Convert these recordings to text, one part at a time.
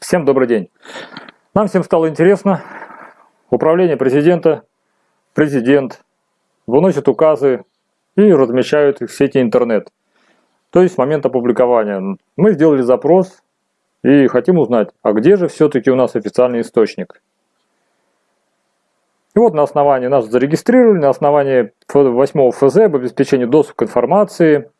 Всем добрый день. Нам всем стало интересно. Управление президента, президент выносят указы и размещают их в сети интернет. То есть с момента опубликования. Мы сделали запрос и хотим узнать, а где же все-таки у нас официальный источник. И вот на основании нас зарегистрировали, на основании 8 ФЗ об обеспечении доступа к информации,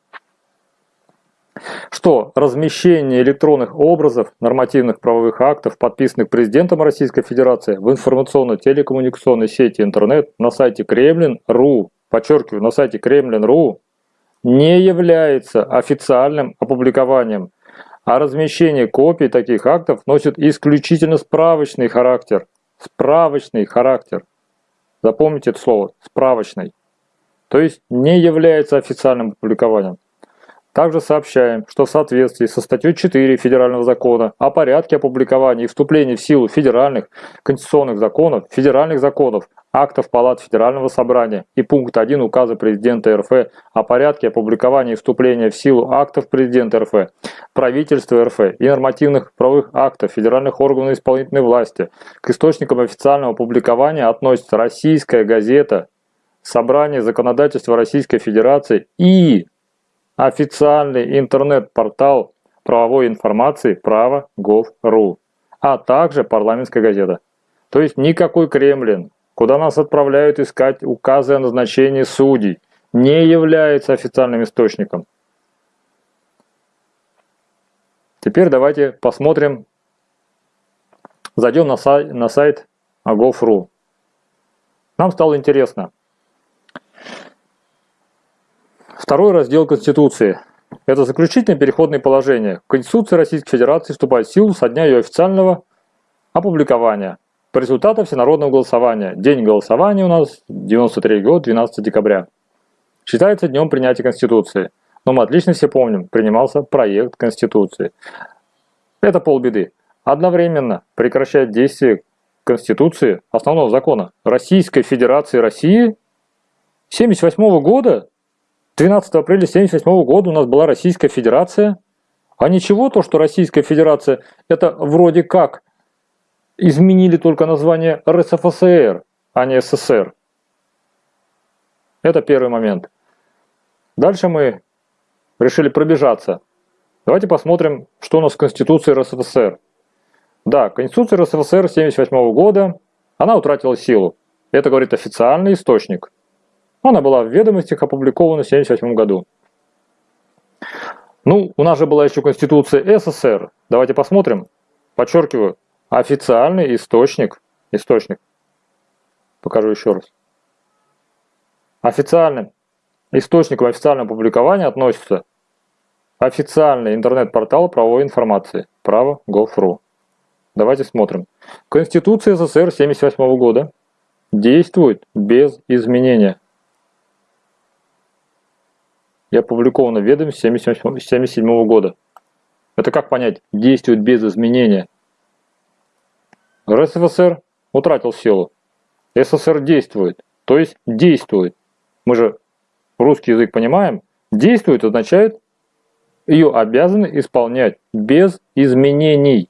что размещение электронных образов нормативных правовых актов, подписанных президентом Российской Федерации в информационно-телекоммуникационной сети интернет на сайте kremlin.ru, подчеркиваю, на сайте kremlin.ru, не является официальным опубликованием, а размещение копий таких актов носит исключительно справочный характер. Справочный характер. Запомните это слово, справочный. То есть не является официальным опубликованием. Также сообщаем, что в соответствии со статьей 4 Федерального закона о порядке опубликования и вступления в силу федеральных конституционных законов, федеральных законов, актов Палат Федерального Собрания и пункт 1 указа президента РФ о порядке опубликования и вступления в силу актов президента РФ, правительства РФ и нормативных правовых актов федеральных органов исполнительной власти к источникам официального опубликования относится российская газета Собрание законодательства Российской Федерации и официальный интернет-портал правовой информации право.гов.ру, а также парламентская газета. То есть никакой Кремлин, куда нас отправляют искать указы о назначении судей, не является официальным источником. Теперь давайте посмотрим, зайдем на сайт, на сайт gov.ru. Нам стало интересно, Второй раздел Конституции. Это заключительное переходное положение. Конституция Российской Федерации вступает в силу со дня ее официального опубликования. По результатам всенародного голосования. День голосования у нас 93 год, 12 декабря. Считается днем принятия Конституции. Но мы отлично все помним, принимался проект Конституции. Это полбеды. Одновременно прекращает действие Конституции, основного закона Российской Федерации России 1978 года 12 апреля 1978 года у нас была Российская Федерация. А ничего, то, что Российская Федерация, это вроде как изменили только название РСФСР, а не СССР. Это первый момент. Дальше мы решили пробежаться. Давайте посмотрим, что у нас в Конституции РСФСР. Да, Конституция РСФСР 1978 года, она утратила силу. Это говорит официальный источник – она была в ведомостях опубликована в 1978 году. Ну, у нас же была еще Конституция СССР. Давайте посмотрим. Подчеркиваю, официальный источник. Источник. Покажу еще раз. Официальным источником официального публикования относится официальный интернет-портал правовой информации право.gov.ru. Давайте смотрим. Конституция СССР 1978 года действует без изменения и опубликовано в ведомстве 1977 года. Это как понять? Действует без изменения. РСФСР утратил силу. СССР действует, то есть действует. Мы же русский язык понимаем. Действует означает, ее обязаны исполнять без изменений.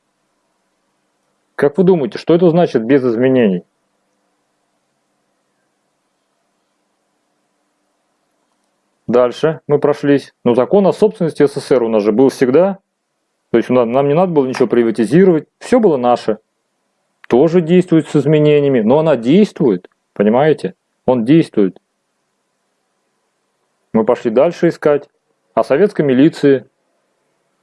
Как вы думаете, что это значит без изменений? Дальше мы прошлись. Но закон о собственности СССР у нас же был всегда. То есть нам не надо было ничего приватизировать. Все было наше. Тоже действует с изменениями. Но она действует. Понимаете? Он действует. Мы пошли дальше искать. А советской милиции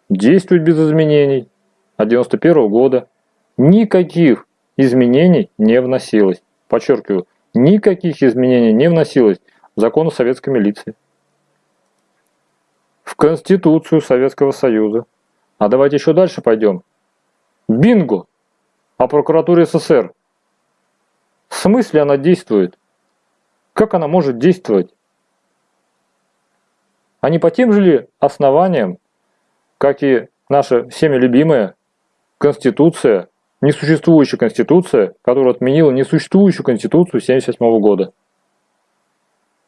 действует без изменений. От 91 -го года. Никаких изменений не вносилось. Подчеркиваю, никаких изменений не вносилось в закон о советской милиции в Конституцию Советского Союза. А давайте еще дальше пойдем. Бинго! О прокуратуре СССР. В смысле она действует? Как она может действовать? А не по тем же ли основаниям, как и наша всеми любимая Конституция, несуществующая Конституция, которая отменила несуществующую Конституцию 1978 года.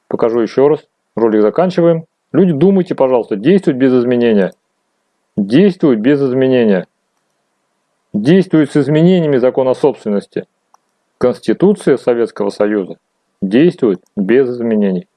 Покажу еще раз. Ролик заканчиваем. Люди, думайте, пожалуйста, действуют без изменения. Действуют без изменения. действует с изменениями закона собственности. Конституция Советского Союза действует без изменений.